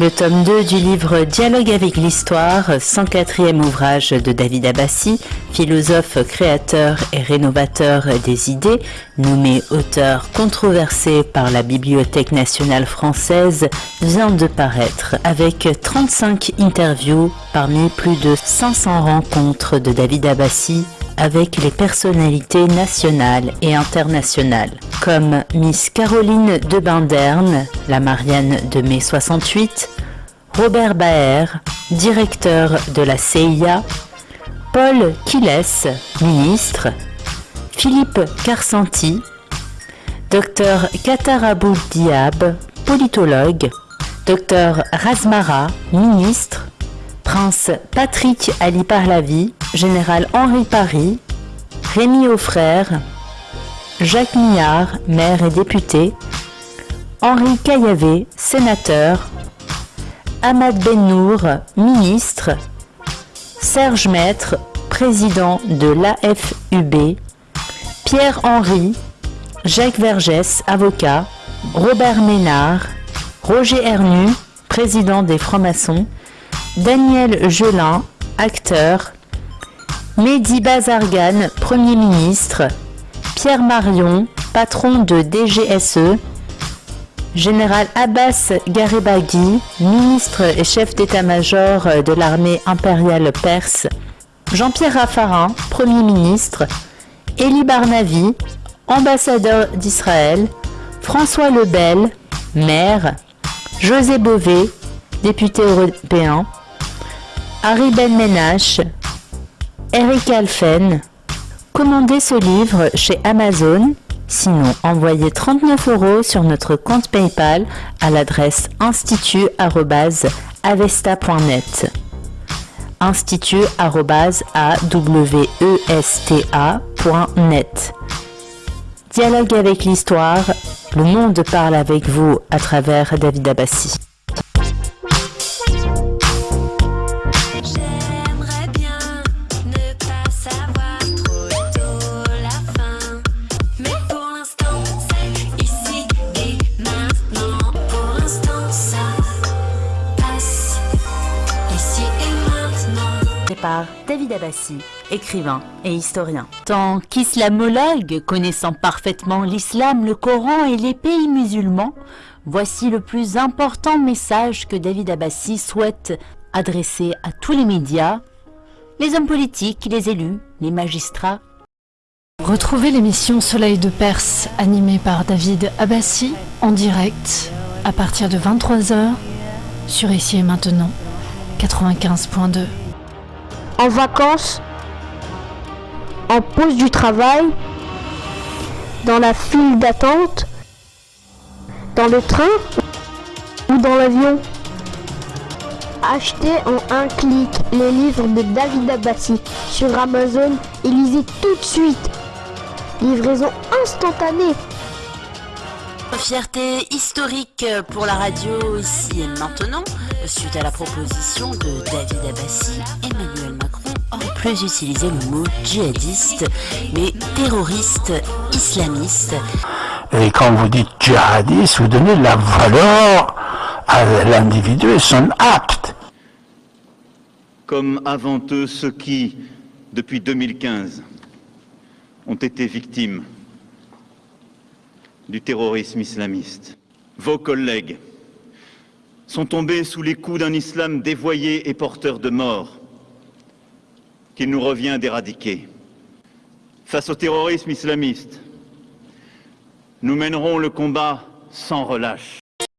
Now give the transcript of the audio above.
Le tome 2 du livre Dialogue avec l'histoire, 104e ouvrage de David Abbassi, philosophe, créateur et rénovateur des idées, nommé auteur controversé par la Bibliothèque nationale française, vient de paraître avec 35 interviews parmi plus de 500 rencontres de David Abbassi avec les personnalités nationales et internationales, comme Miss Caroline de Binderne, la Marianne de mai 68, Robert Baer, directeur de la CIA, Paul Kiles, ministre, Philippe Carsanti, Dr Katarabou Diab, politologue, Dr Razmara, ministre, Prince Patrick Ali Parlavi, Général Henri Paris, Rémi Aufrère, Jacques Millard, maire et député, Henri Caillavé, sénateur, Ahmad Bennour, ministre, Serge Maître, président de l'AFUB, Pierre-Henri, Jacques Vergès, avocat, Robert Ménard, Roger Hernu, président des francs-maçons, Daniel Gelin, acteur, Mehdi Bazargan, Premier ministre, Pierre Marion, patron de DGSE, Général Abbas Garibaghi, ministre et chef d'état-major de l'armée impériale perse, Jean-Pierre Raffarin, Premier ministre, Elie Barnavi, ambassadeur d'Israël, François Lebel, maire, José Bové, député européen, Harry Ben Menache, Eric Alphen. Commandez ce livre chez Amazon, sinon envoyez 39 euros sur notre compte PayPal à l'adresse institut.avesta.net institut.awesta.net Dialogue avec l'histoire, le monde parle avec vous à travers David Abbassi. Par David Abbassi, écrivain et historien. Tant qu'islamologue, connaissant parfaitement l'islam, le Coran et les pays musulmans, voici le plus important message que David Abbassi souhaite adresser à tous les médias, les hommes politiques, les élus, les magistrats. Retrouvez l'émission Soleil de Perse animée par David Abbassi en direct à partir de 23h sur Ici et Maintenant 95.2 en vacances, en pause du travail, dans la file d'attente, dans le train ou dans l'avion. Achetez en un clic les livres de David Abbassi sur Amazon et lisez tout de suite. Livraison instantanée. Fierté historique pour la radio ici et maintenant, suite à la proposition de David Abbassi, Emmanuel Macron aurait plus utilisé le mot djihadiste, mais terroriste islamiste. Et quand vous dites djihadiste, vous donnez la valeur à l'individu et son acte. Comme avant eux ceux qui, depuis 2015, ont été victimes du terrorisme islamiste. Vos collègues sont tombés sous les coups d'un islam dévoyé et porteur de mort qu'il nous revient d'éradiquer. Face au terrorisme islamiste, nous mènerons le combat sans relâche.